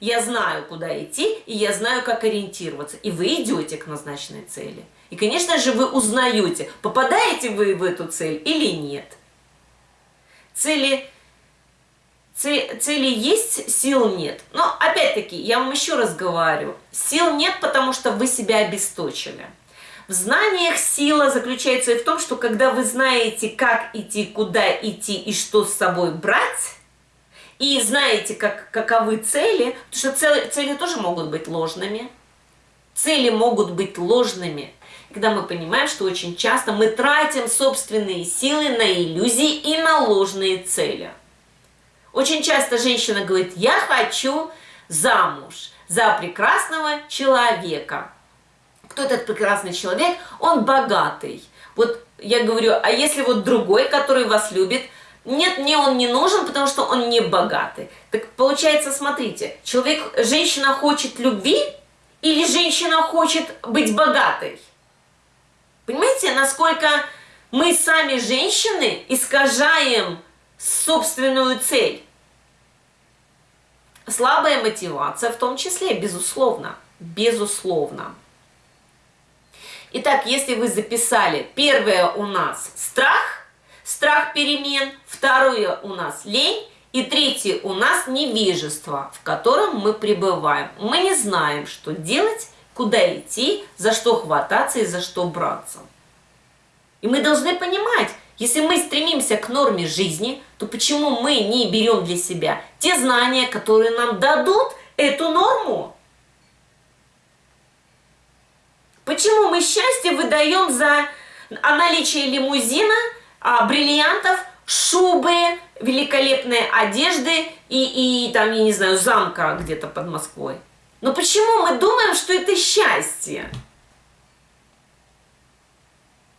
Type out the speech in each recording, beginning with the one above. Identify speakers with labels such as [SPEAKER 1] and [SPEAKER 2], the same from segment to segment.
[SPEAKER 1] Я знаю, куда идти, и я знаю, как ориентироваться. И вы идете к назначенной цели. И, конечно же, вы узнаете, попадаете вы в эту цель или нет. Цели, цели, цели есть, сил нет. Но, опять-таки, я вам еще раз говорю, сил нет, потому что вы себя обесточили. В знаниях сила заключается и в том, что когда вы знаете, как идти, куда идти и что с собой брать, и знаете, как, каковы цели, потому что цели, цели тоже могут быть ложными, цели могут быть ложными, когда мы понимаем, что очень часто мы тратим собственные силы на иллюзии и на ложные цели. Очень часто женщина говорит, я хочу замуж за прекрасного человека. Кто этот прекрасный человек? Он богатый. Вот я говорю, а если вот другой, который вас любит, нет, мне он не нужен, потому что он не богатый. Так получается, смотрите, человек, женщина хочет любви или женщина хочет быть богатой? Понимаете, насколько мы сами, женщины, искажаем собственную цель? Слабая мотивация в том числе, безусловно, безусловно. Итак, если вы записали, первое у нас страх, страх перемен, второе у нас лень, и третье у нас невежество, в котором мы пребываем. Мы не знаем, что делать, куда идти, за что хвататься и за что браться. И мы должны понимать, если мы стремимся к норме жизни, то почему мы не берем для себя те знания, которые нам дадут эту норму? Почему мы счастье выдаем за наличие лимузина, а, бриллиантов, шубы, великолепные одежды и, и там, я не знаю, замка где-то под Москвой? Но почему мы думаем, что это счастье?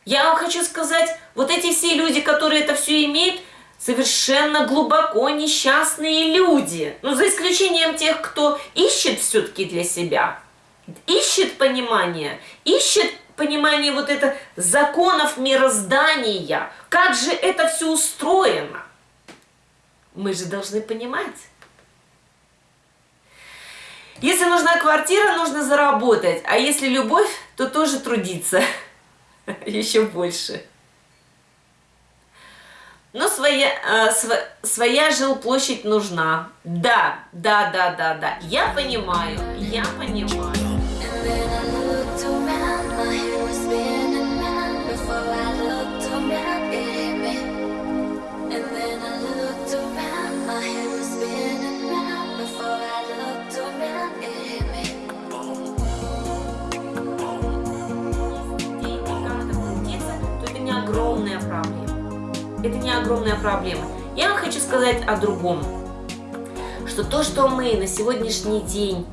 [SPEAKER 1] Я вам хочу сказать, вот эти все люди, которые это все имеют, совершенно глубоко несчастные люди. Ну, за исключением тех, кто ищет все-таки для себя, ищет понимание, ищет понимание вот это законов мироздания, как же это все устроено. Мы же должны понимать. Если нужна квартира, нужно заработать, а если любовь, то тоже трудиться еще больше. Но своя, э, св, своя жилплощадь нужна. Да, да, да, да, да. Я понимаю, я понимаю. Огромная проблема. Я вам хочу сказать о другом. Что то, что мы на сегодняшний день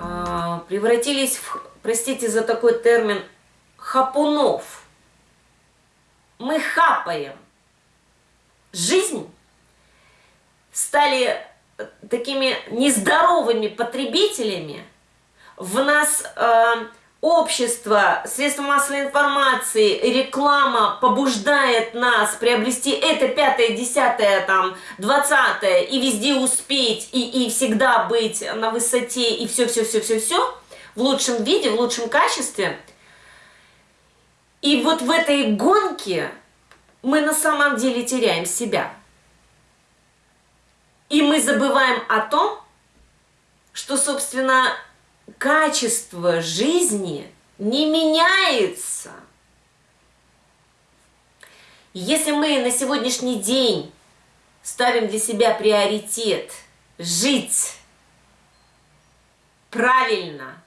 [SPEAKER 1] э, превратились в, простите за такой термин, хапунов. Мы хапаем жизнь, стали такими нездоровыми потребителями, в нас... Э, общество, средства массовой информации, реклама побуждает нас приобрести это пятое, десятое, там, двадцатое, и везде успеть, и, и всегда быть на высоте, и все-все-все-все-все, в лучшем виде, в лучшем качестве. И вот в этой гонке мы на самом деле теряем себя. И мы забываем о том, что, собственно, качество жизни не меняется. Если мы на сегодняшний день ставим для себя приоритет жить правильно,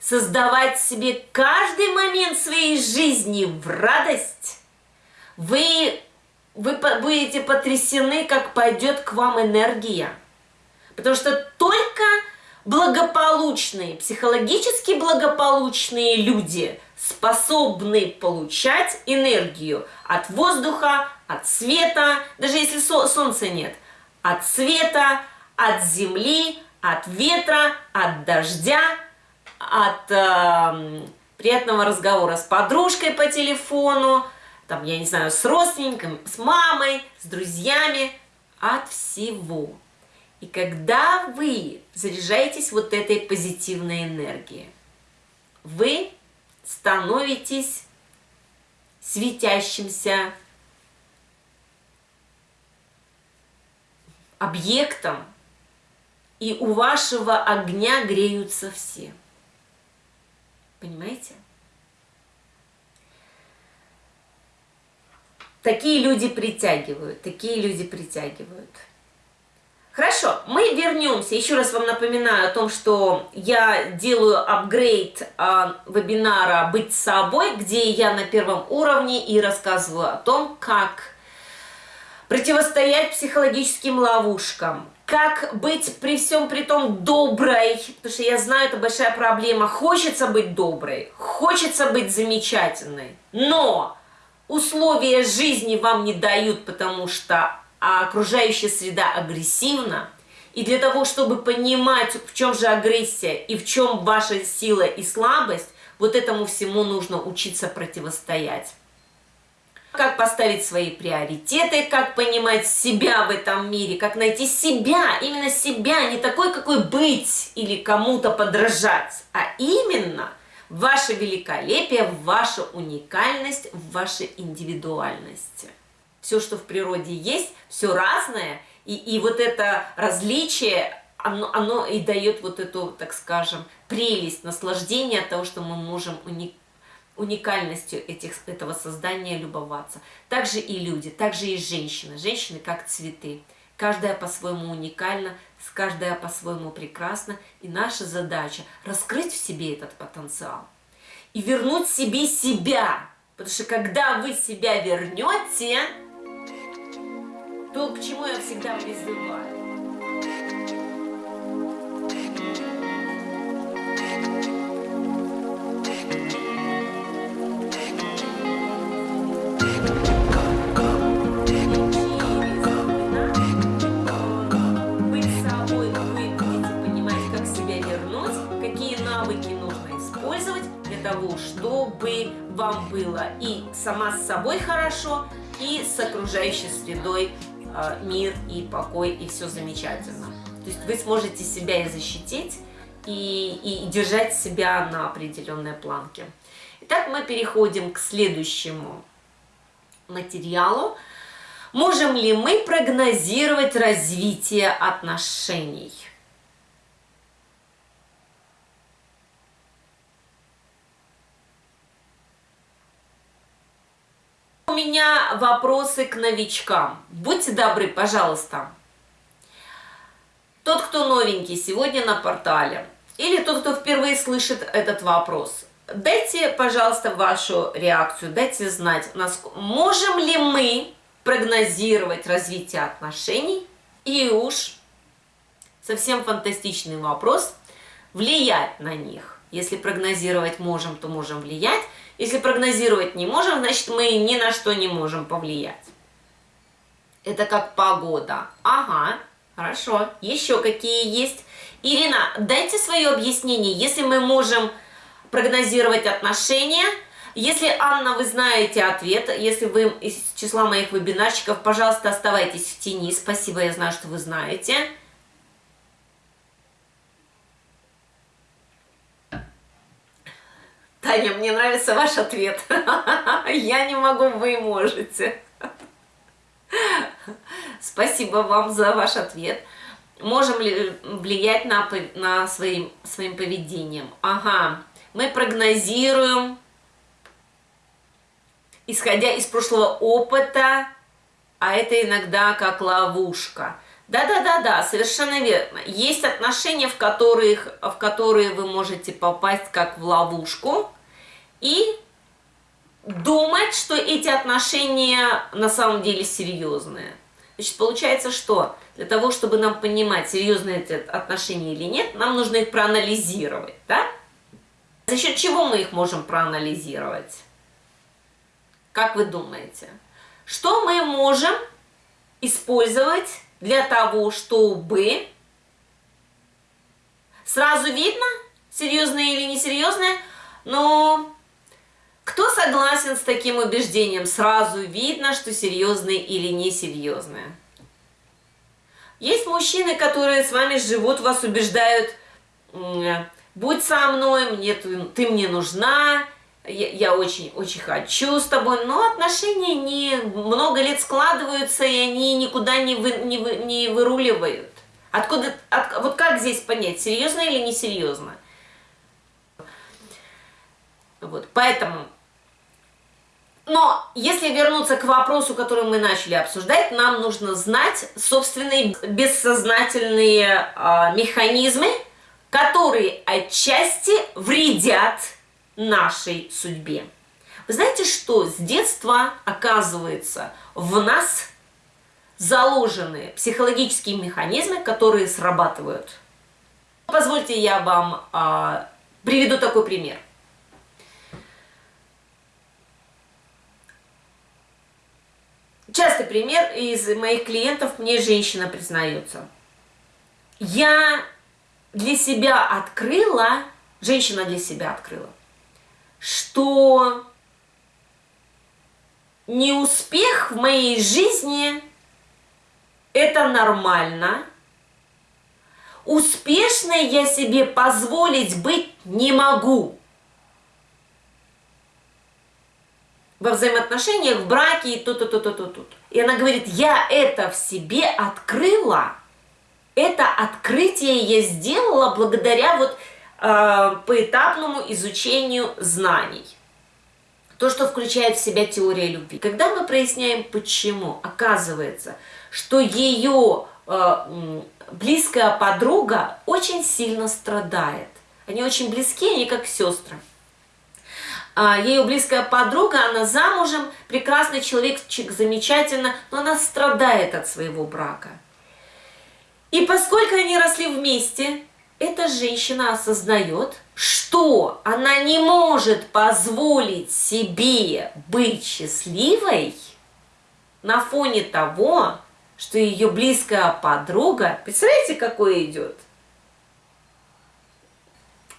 [SPEAKER 1] создавать себе каждый момент своей жизни в радость, вы, вы будете потрясены, как пойдет к вам энергия. Потому что только благополучные, психологически благополучные люди способны получать энергию от воздуха, от света, даже если солнца нет, от света, от земли, от ветра, от дождя, от э, приятного разговора с подружкой по телефону, там, я не знаю, с родственником, с мамой, с друзьями, от всего. И когда вы заряжаетесь вот этой позитивной энергией, вы становитесь светящимся объектом, и у вашего огня греются все. Понимаете? Такие люди притягивают, такие люди притягивают. Хорошо, мы вернемся. Еще раз вам напоминаю о том, что я делаю апгрейд э, вебинара «Быть собой», где я на первом уровне и рассказываю о том, как противостоять психологическим ловушкам, как быть при всем при том доброй, потому что я знаю, это большая проблема. Хочется быть доброй, хочется быть замечательной, но условия жизни вам не дают, потому что окружающая среда агрессивна. И для того, чтобы понимать, в чем же агрессия и в чем ваша сила и слабость, вот этому всему нужно учиться противостоять как поставить свои приоритеты, как понимать себя в этом мире, как найти себя, именно себя, не такой, какой быть или кому-то подражать, а именно ваше великолепие, ваша уникальность, ваша индивидуальность. Все, что в природе есть, все разное, и, и вот это различие, оно, оно и дает вот эту, так скажем, прелесть, наслаждение от того, что мы можем уникально уникальностью этих, этого создания любоваться. Также и люди, также и женщины. Женщины как цветы. Каждая по-своему уникальна, каждая по-своему прекрасна. И наша задача раскрыть в себе этот потенциал. И вернуть себе себя. Потому что когда вы себя вернете, то к чему я всегда призываю? вам было и сама с собой хорошо, и с окружающей средой мир и покой, и все замечательно. То есть вы сможете себя и защитить, и, и держать себя на определенной планке. Итак, мы переходим к следующему материалу. Можем ли мы прогнозировать развитие отношений? Меня вопросы к новичкам. Будьте добры, пожалуйста. Тот, кто новенький сегодня на портале, или тот, кто впервые слышит этот вопрос, дайте, пожалуйста, вашу реакцию, дайте знать, можем ли мы прогнозировать развитие отношений, и уж совсем фантастичный вопрос, влиять на них. Если прогнозировать можем, то можем влиять. Если прогнозировать не можем, значит мы ни на что не можем повлиять. Это как погода. Ага, хорошо. Еще какие есть? Ирина, дайте свое объяснение. Если мы можем прогнозировать отношения, если, Анна, вы знаете ответ, если вы из числа моих вебинарщиков, пожалуйста, оставайтесь в тени. Спасибо, я знаю, что вы знаете. Таня, мне нравится ваш ответ. Я не могу, вы можете. Спасибо вам за ваш ответ. Можем ли влиять на, на своим, своим поведением? Ага, мы прогнозируем, исходя из прошлого опыта, а это иногда как ловушка. Да-да-да-да, совершенно верно. Есть отношения, в, которых, в которые вы можете попасть как в ловушку и думать, что эти отношения на самом деле серьезные. Значит, получается, что для того, чтобы нам понимать, серьезные эти отношения или нет, нам нужно их проанализировать, да? За счет чего мы их можем проанализировать? Как вы думаете? Что мы можем использовать для того, чтобы сразу видно, серьезное или несерьезное, но кто согласен с таким убеждением? Сразу видно, что серьезное или несерьезное. Есть мужчины, которые с вами живут, вас убеждают, будь со мной, мне, ты, ты мне нужна, я, очень, очень хочу с тобой, но отношения не много лет складываются, и они никуда не, вы, не, вы, не выруливают. Откуда, от, вот как здесь понять, серьезно или несерьезно? Вот, поэтому... Но если вернуться к вопросу, который мы начали обсуждать, нам нужно знать собственные бессознательные э, механизмы, которые отчасти вредят нашей судьбе. Вы знаете, что с детства, оказывается, в нас заложены психологические механизмы, которые срабатывают. Позвольте я вам а, приведу такой пример. Частый пример из моих клиентов мне женщина признается. Я для себя открыла, женщина для себя открыла, что неуспех в моей жизни – это нормально. Успешной я себе позволить быть не могу. Во взаимоотношениях, в браке и тут-тут-тут-тут-тут. И она говорит, я это в себе открыла. Это открытие я сделала благодаря вот поэтапному изучению знаний. То, что включает в себя теория любви. Когда мы проясняем, почему, оказывается, что ее э, близкая подруга очень сильно страдает. Они очень близки, они как сестры. А ее близкая подруга, она замужем, прекрасный человек, замечательно, но она страдает от своего брака. И поскольку они росли вместе, эта женщина осознает, что она не может позволить себе быть счастливой на фоне того, что ее близкая подруга, представляете, какое идет?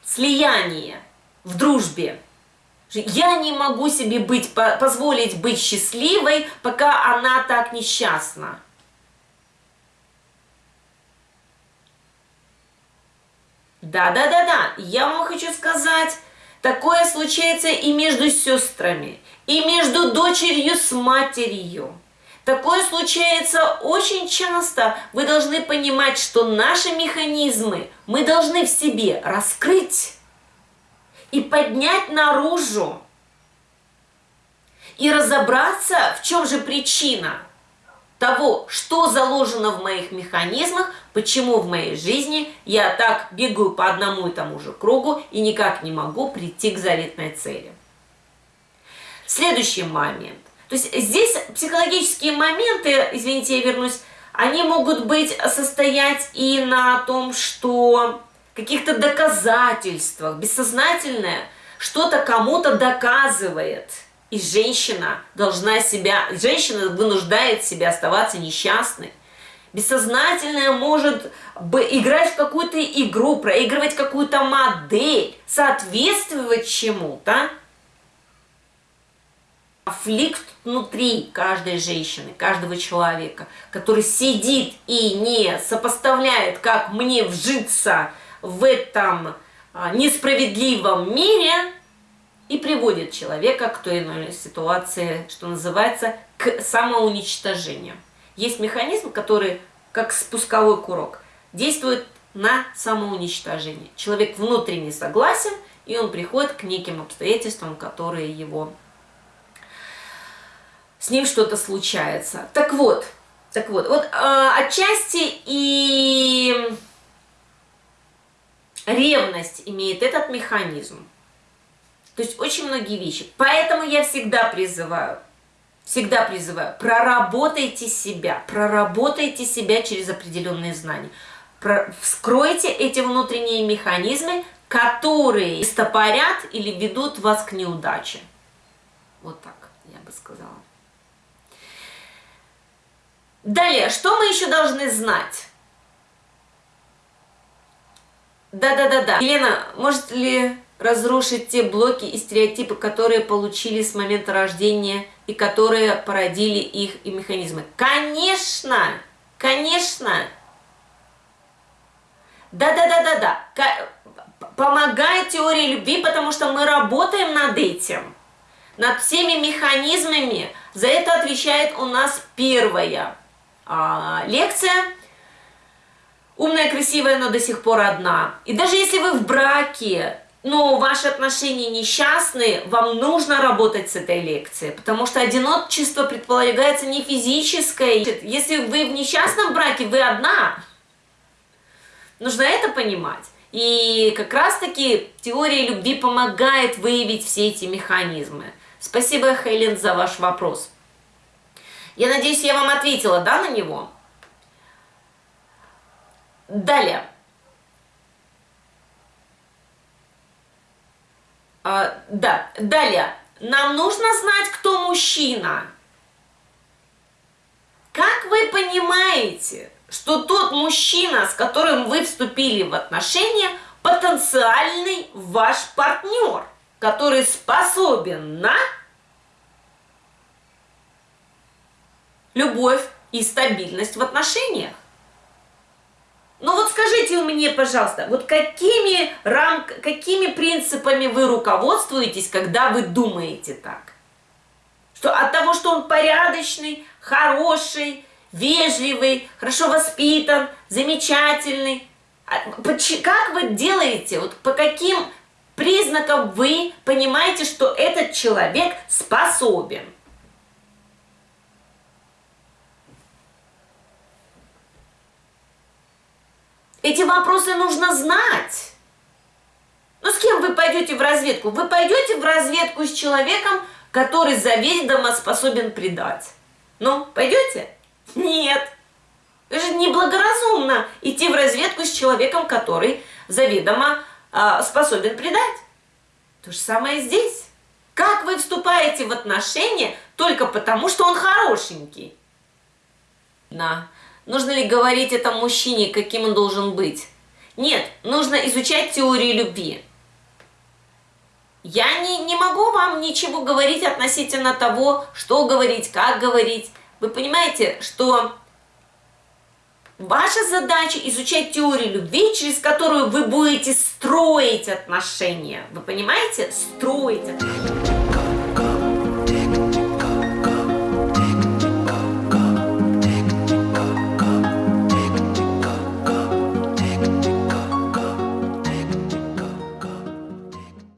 [SPEAKER 1] Слияние в дружбе. Я не могу себе быть, позволить быть счастливой, пока она так несчастна. Да-да-да-да, я вам хочу сказать, такое случается и между сестрами, и между дочерью с матерью. Такое случается очень часто. Вы должны понимать, что наши механизмы мы должны в себе раскрыть и поднять наружу. И разобраться, в чем же причина – того, что заложено в моих механизмах, почему в моей жизни я так бегаю по одному и тому же кругу и никак не могу прийти к заветной цели. Следующий момент. То есть здесь психологические моменты, извините, я вернусь, они могут быть состоять и на том, что каких-то доказательствах, бессознательное что-то кому-то доказывает – и женщина должна себя, женщина вынуждает себя оставаться несчастной. Бессознательное может играть в какую-то игру, проигрывать какую-то модель, соответствовать чему-то. Конфликт внутри каждой женщины, каждого человека, который сидит и не сопоставляет, как мне вжиться в этом а, несправедливом мире – и приводит человека к той или иной ситуации, что называется, к самоуничтожению. Есть механизм, который, как спусковой курок, действует на самоуничтожение. Человек внутренне согласен, и он приходит к неким обстоятельствам, которые его... С ним что-то случается. Так вот, так вот, вот э, отчасти и ревность имеет этот механизм. То есть очень многие вещи. Поэтому я всегда призываю, всегда призываю, проработайте себя, проработайте себя через определенные знания. Вскройте эти внутренние механизмы, которые стопорят или ведут вас к неудаче. Вот так я бы сказала. Далее, что мы еще должны знать? Да-да-да-да. Елена, может ли разрушить те блоки и стереотипы, которые получили с момента рождения и которые породили их и механизмы. Конечно, конечно, Да-да-да-да-да. Помогает теория любви, потому что мы работаем над этим. Над всеми механизмами. За это отвечает у нас первая а, лекция. Умная, красивая, но до сих пор одна. И даже если вы в браке, но ваши отношения несчастные, вам нужно работать с этой лекцией, потому что одиночество предполагается не физическое. Если вы в несчастном браке, вы одна. Нужно это понимать. И как раз-таки теория любви помогает выявить все эти механизмы. Спасибо, Хелен, за ваш вопрос. Я надеюсь, я вам ответила, да, на него? Далее. А, да, далее. Нам нужно знать, кто мужчина. Как вы понимаете, что тот мужчина, с которым вы вступили в отношения, потенциальный ваш партнер, который способен на любовь и стабильность в отношениях? Скажите мне, пожалуйста, вот какими, рам... какими принципами вы руководствуетесь, когда вы думаете так? Что от того, что он порядочный, хороший, вежливый, хорошо воспитан, замечательный. А как вы делаете, вот по каким признакам вы понимаете, что этот человек способен? Эти вопросы нужно знать. Ну, с кем вы пойдете в разведку? Вы пойдете в разведку с человеком, который заведомо способен предать. Ну, пойдете? Нет. Это же неблагоразумно идти в разведку с человеком, который заведомо э, способен предать. То же самое здесь. Как вы вступаете в отношения только потому, что он хорошенький? На. Нужно ли говорить этому мужчине, каким он должен быть? Нет, нужно изучать теорию любви. Я не, не могу вам ничего говорить относительно того, что говорить, как говорить. Вы понимаете, что ваша задача изучать теорию любви, через которую вы будете строить отношения. Вы понимаете? Строить отношения.